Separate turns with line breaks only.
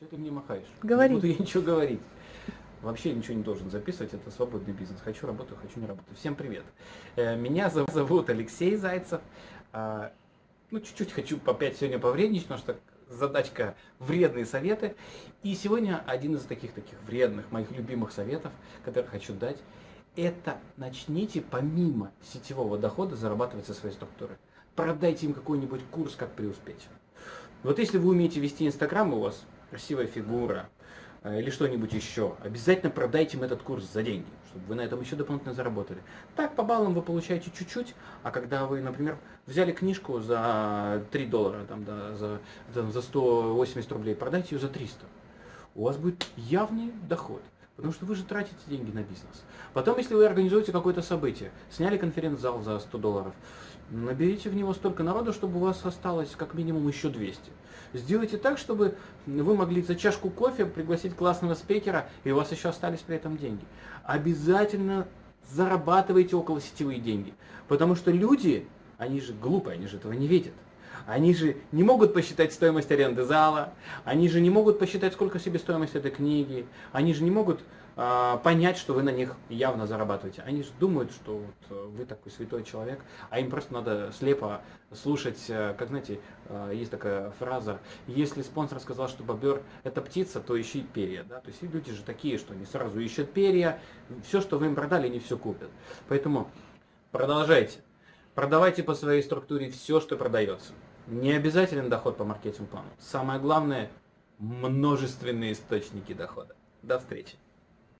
Что ты мне махаешь?
Говори.
Не буду я ничего говорить. Вообще ничего не должен записывать, это свободный бизнес. Хочу работаю, хочу не работаю. Всем привет. Э, Меня зов- зовут Алексей Зайцев. А, Ну, чуть-чуть хочу опять сегодня повредничать, потому что задачка вредные советы. И сегодня один из таких таких вредных, моих любимых советов, который хочу дать, это начните помимо сетевого дохода зарабатывать со своей структуры. Продайте им какой-нибудь курс, как преуспеть. Вот если вы умеете вести Инстаграм, и у вас красивая фигура э, или что-нибудь еще, обязательно продайте им этот курс за деньги, чтобы вы на этом еще дополнительно заработали. Так, по баллам вы получаете чуть-чуть, а когда вы, например, взяли книжку за 3 доллара, там, да, за, там, за 180 рублей, продайте ее за 300, у вас будет явный доход. Потому что вы же тратите деньги на бизнес. Потом, если вы организуете какое-то событие, сняли конференц-зал за 100 долларов, наберите в него столько народу, чтобы у вас осталось как минимум еще 200. Сделайте так, чтобы вы могли за чашку кофе пригласить классного спикера, и у вас еще остались при этом деньги. Обязательно зарабатывайте около сетевые деньги. Потому что люди, они же глупые, они же этого не видят. Они же не могут посчитать стоимость аренды зала, они же не могут посчитать, сколько себестоимость этой книги, они же не могут а, понять, что вы на них явно зарабатываете. Они же думают, что вот, э, вы такой святой человек, а им просто надо слепо слушать, э, как знаете, э, есть такая фраза, если спонсор сказал, что бобер это птица, то ищи перья. Да? То есть люди же такие, что они сразу ищут перья, все, что вы им продали, они все купят. Поэтому продолжайте. Продавайте по своей структуре все, что продается. Не обязателен доход по маркетинг-плану. Самое главное – множественные источники дохода. До встречи.